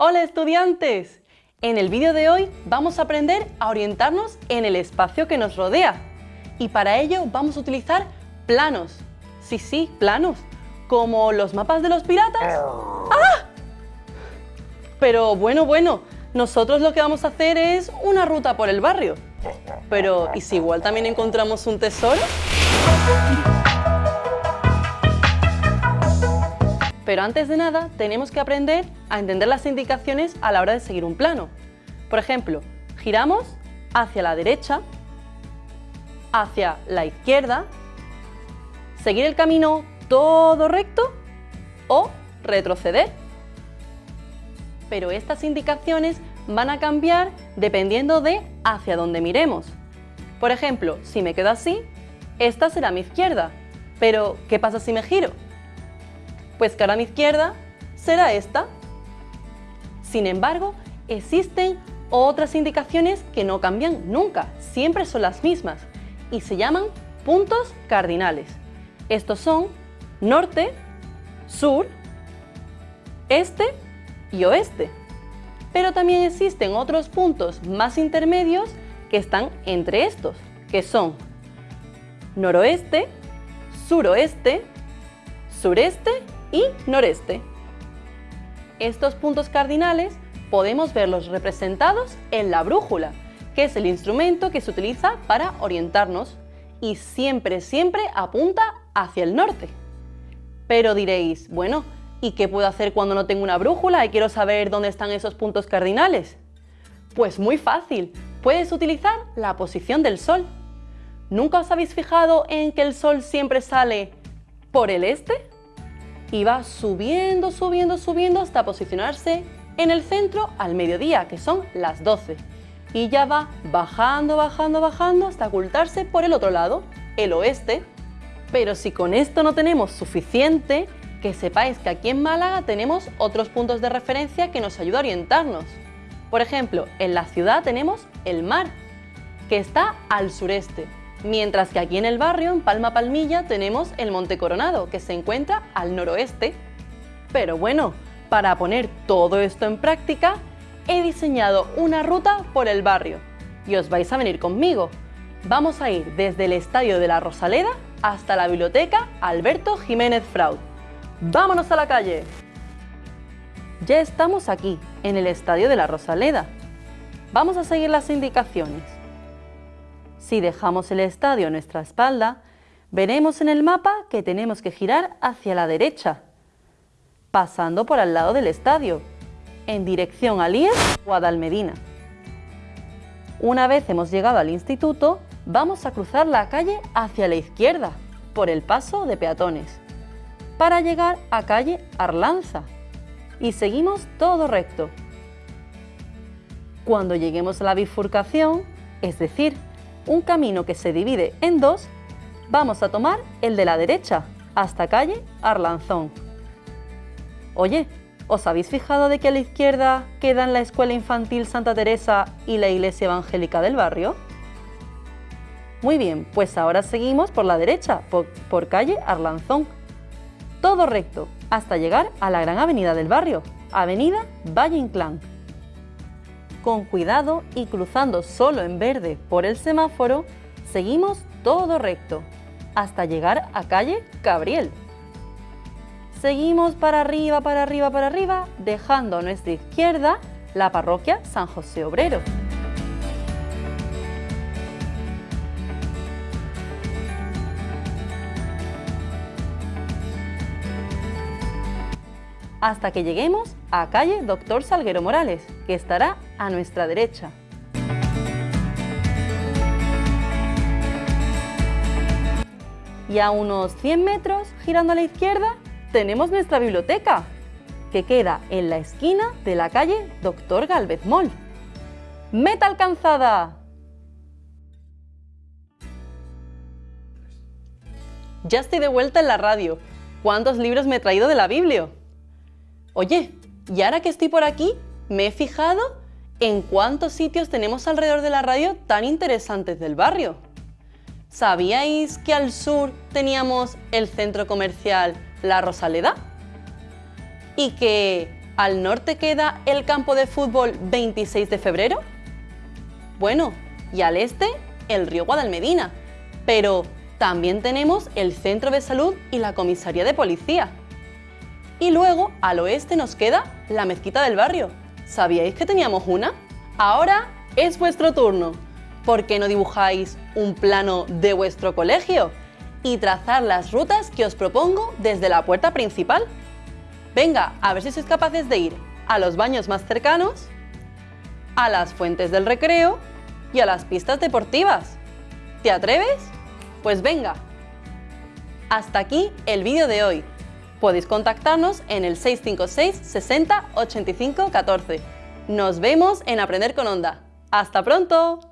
Hola estudiantes! En el vídeo de hoy vamos a aprender a orientarnos en el espacio que nos rodea. Y para ello vamos a utilizar planos. Sí, sí, planos. Como los mapas de los piratas. ¡Ah! Pero bueno, bueno, nosotros lo que vamos a hacer es una ruta por el barrio. Pero, ¿y si igual también encontramos un tesoro? Pero antes de nada, tenemos que aprender a entender las indicaciones a la hora de seguir un plano. Por ejemplo, giramos hacia la derecha, hacia la izquierda, seguir el camino todo recto o retroceder. Pero estas indicaciones van a cambiar dependiendo de hacia dónde miremos. Por ejemplo, si me quedo así, esta será mi izquierda. Pero, ¿qué pasa si me giro? Pues que ahora mi izquierda será esta. Sin embargo, existen otras indicaciones que no cambian nunca, siempre son las mismas y se llaman puntos cardinales. Estos son norte, sur, este y oeste. Pero también existen otros puntos más intermedios que están entre estos, que son noroeste, suroeste, sureste y noreste. Estos puntos cardinales podemos verlos representados en la brújula, que es el instrumento que se utiliza para orientarnos y siempre, siempre apunta hacia el norte. Pero diréis, bueno, ¿y qué puedo hacer cuando no tengo una brújula y quiero saber dónde están esos puntos cardinales? Pues muy fácil, puedes utilizar la posición del sol. ¿Nunca os habéis fijado en que el sol siempre sale por el este? Y va subiendo, subiendo, subiendo hasta posicionarse en el centro al mediodía, que son las 12. Y ya va bajando, bajando, bajando hasta ocultarse por el otro lado, el oeste. Pero si con esto no tenemos suficiente, que sepáis que aquí en Málaga tenemos otros puntos de referencia que nos ayudan a orientarnos. Por ejemplo, en la ciudad tenemos el mar, que está al sureste, Mientras que aquí en el barrio, en Palma Palmilla, tenemos el Monte Coronado, que se encuentra al noroeste. Pero bueno, para poner todo esto en práctica, he diseñado una ruta por el barrio y os vais a venir conmigo. Vamos a ir desde el Estadio de la Rosaleda hasta la Biblioteca Alberto Jiménez Fraud. ¡Vámonos a la calle! Ya estamos aquí, en el Estadio de la Rosaleda. Vamos a seguir las indicaciones. Si dejamos el estadio a nuestra espalda, veremos en el mapa que tenemos que girar hacia la derecha, pasando por al lado del estadio, en dirección a Líes o a Dalmedina. Una vez hemos llegado al instituto, vamos a cruzar la calle hacia la izquierda, por el paso de peatones, para llegar a calle Arlanza, y seguimos todo recto. Cuando lleguemos a la bifurcación, es decir, un camino que se divide en dos, vamos a tomar el de la derecha, hasta calle Arlanzón. Oye, ¿os habéis fijado de que a la izquierda quedan la Escuela Infantil Santa Teresa y la Iglesia Evangélica del barrio? Muy bien, pues ahora seguimos por la derecha, por, por calle Arlanzón. Todo recto, hasta llegar a la gran avenida del barrio, Avenida Valle Inclán con cuidado y cruzando solo en verde por el semáforo, seguimos todo recto, hasta llegar a calle Gabriel. Seguimos para arriba, para arriba, para arriba, dejando a nuestra izquierda la parroquia San José Obrero. hasta que lleguemos a calle Doctor Salguero Morales, que estará a nuestra derecha. Y a unos 100 metros, girando a la izquierda, tenemos nuestra biblioteca, que queda en la esquina de la calle Doctor Galvez Moll. ¡Meta alcanzada! Ya estoy de vuelta en la radio. ¿Cuántos libros me he traído de la Biblia? Oye, y ahora que estoy por aquí, me he fijado en cuántos sitios tenemos alrededor de la radio tan interesantes del barrio. ¿Sabíais que al sur teníamos el centro comercial La Rosaleda? Y que ¿Al norte queda el campo de fútbol 26 de febrero? Bueno, y al este el río Guadalmedina, pero también tenemos el centro de salud y la comisaría de policía. Y luego al oeste nos queda la mezquita del barrio. ¿Sabíais que teníamos una? Ahora es vuestro turno. ¿Por qué no dibujáis un plano de vuestro colegio? Y trazar las rutas que os propongo desde la puerta principal. Venga, a ver si sois capaces de ir a los baños más cercanos, a las fuentes del recreo y a las pistas deportivas. ¿Te atreves? Pues venga. Hasta aquí el vídeo de hoy. Podéis contactarnos en el 656 60 85 14. Nos vemos en Aprender con Onda. ¡Hasta pronto!